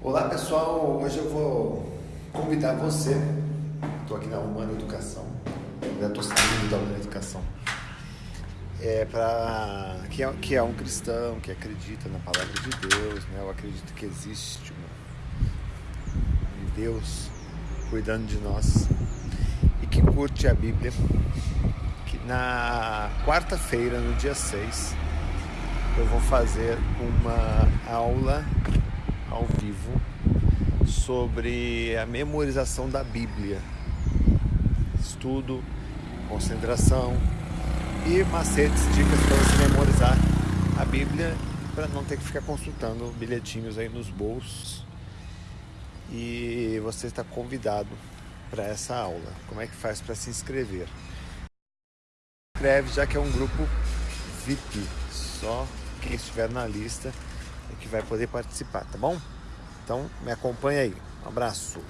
Olá pessoal, hoje eu vou convidar você, estou aqui na Humana Educação, já estou saindo da Humana Educação, é para que, é, que é um cristão, que acredita na palavra de Deus, né? eu acredito que existe um Deus cuidando de nós e que curte a Bíblia, que na quarta-feira, no dia 6, eu vou fazer uma aula ao vivo sobre a memorização da Bíblia. Estudo, concentração e macetes, dicas para você memorizar a Bíblia para não ter que ficar consultando bilhetinhos aí nos bolsos. E você está convidado para essa aula. Como é que faz para se inscrever? Inscreve já que é um grupo VIP, só quem estiver na lista que vai poder participar, tá bom? Então me acompanha aí. Um abraço.